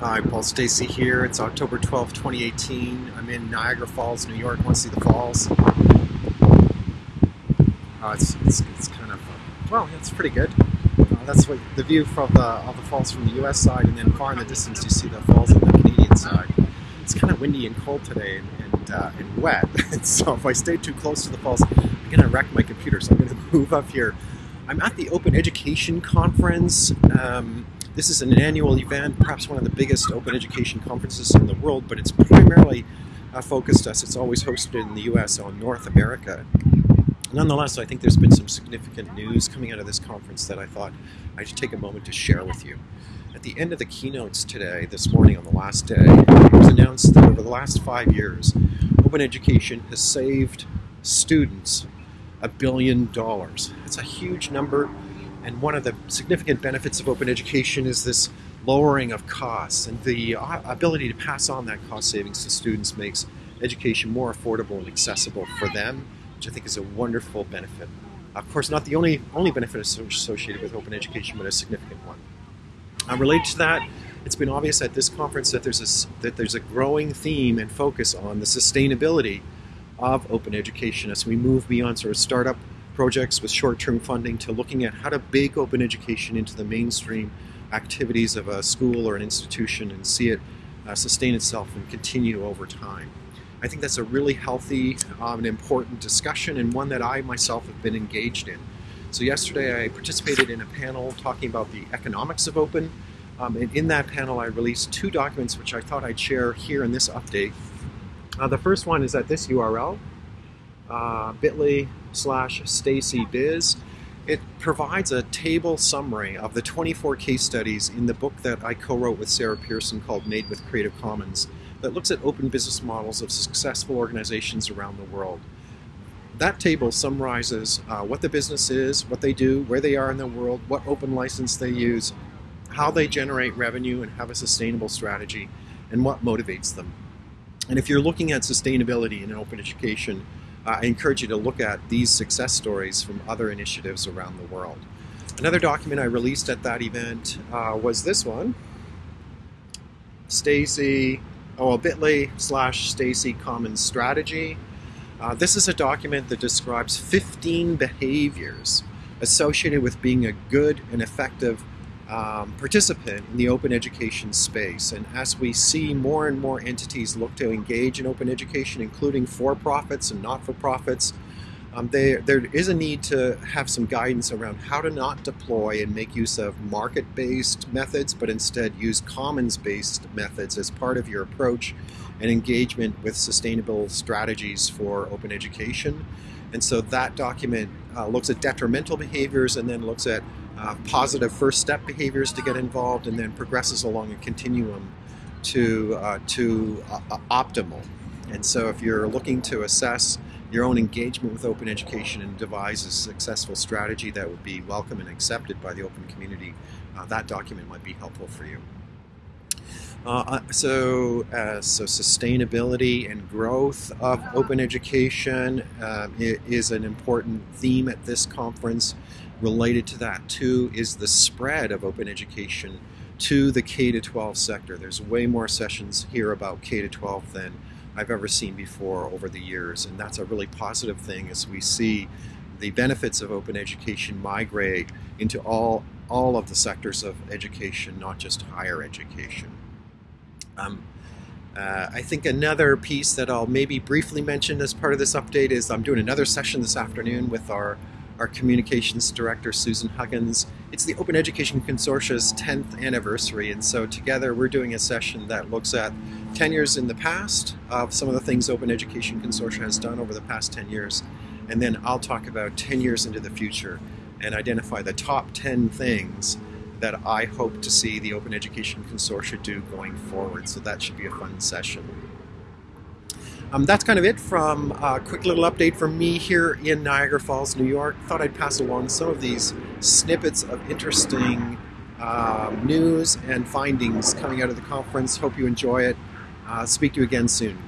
Hi, Paul Stacey here. It's October 12, 2018. I'm in Niagara Falls, New York. Want to see the falls? Uh, it's, it's, it's kind of, uh, well, it's pretty good. Uh, that's what the view from the, of the falls from the US side, and then far in the distance you see the falls on the Canadian side. It's kind of windy and cold today and, and, uh, and wet, so if I stay too close to the falls, I'm going to wreck my computer, so I'm going to move up here. I'm at the Open Education Conference. Um, this is an annual event, perhaps one of the biggest open education conferences in the world, but it's primarily uh, focused us. It's always hosted in the U.S. on North America. Nonetheless, I think there's been some significant news coming out of this conference that I thought I should take a moment to share with you. At the end of the keynotes today, this morning on the last day, it was announced that over the last five years, open education has saved students a billion dollars. It's a huge number and one of the significant benefits of open education is this lowering of costs, and the uh, ability to pass on that cost savings to students makes education more affordable and accessible for them, which I think is a wonderful benefit. Of course, not the only only benefit associated with open education, but a significant one. Uh, related to that, it's been obvious at this conference that there's a, that there's a growing theme and focus on the sustainability of open education as we move beyond sort of startup projects with short-term funding to looking at how to bake open education into the mainstream activities of a school or an institution and see it uh, sustain itself and continue over time. I think that's a really healthy um, and important discussion and one that I myself have been engaged in. So yesterday I participated in a panel talking about the economics of open um, and in that panel I released two documents which I thought I'd share here in this update. Uh, the first one is at this URL, uh, bit.ly slash Stacey Biz. It provides a table summary of the 24 case studies in the book that I co-wrote with Sarah Pearson called Made with Creative Commons that looks at open business models of successful organizations around the world. That table summarizes uh, what the business is, what they do, where they are in the world, what open license they use, how they generate revenue and have a sustainable strategy, and what motivates them. And if you're looking at sustainability in open education, I encourage you to look at these success stories from other initiatives around the world. Another document I released at that event uh, was this one, Stacey, oh, bit.ly slash Stacey Commons Strategy. Uh, this is a document that describes 15 behaviors associated with being a good and effective um, participant in the open education space. And as we see more and more entities look to engage in open education, including for-profits and not-for-profits, um, there is a need to have some guidance around how to not deploy and make use of market-based methods, but instead use commons-based methods as part of your approach and engagement with sustainable strategies for open education. And so that document uh, looks at detrimental behaviors and then looks at uh, positive first step behaviors to get involved and then progresses along a continuum to, uh, to uh, optimal. And so if you're looking to assess your own engagement with open education and devise a successful strategy that would be welcome and accepted by the open community, uh, that document might be helpful for you. Uh, uh, so, uh, so sustainability and growth of open education uh, is an important theme at this conference. Related to that too is the spread of open education to the K-12 sector. There's way more sessions here about K-12 than I've ever seen before over the years, and that's a really positive thing as we see the benefits of open education migrate into all, all of the sectors of education, not just higher education. Um, uh, I think another piece that I'll maybe briefly mention as part of this update is I'm doing another session this afternoon with our, our communications director, Susan Huggins. It's the Open Education Consortia's 10th anniversary, and so together we're doing a session that looks at 10 years in the past of some of the things Open Education Consortia has done over the past 10 years, and then I'll talk about 10 years into the future and identify the top 10 things that I hope to see the Open Education Consortia do going forward. So that should be a fun session. Um, that's kind of it from a quick little update from me here in Niagara Falls, New York. Thought I'd pass along some of these snippets of interesting um, news and findings coming out of the conference. Hope you enjoy it. Uh, speak to you again soon.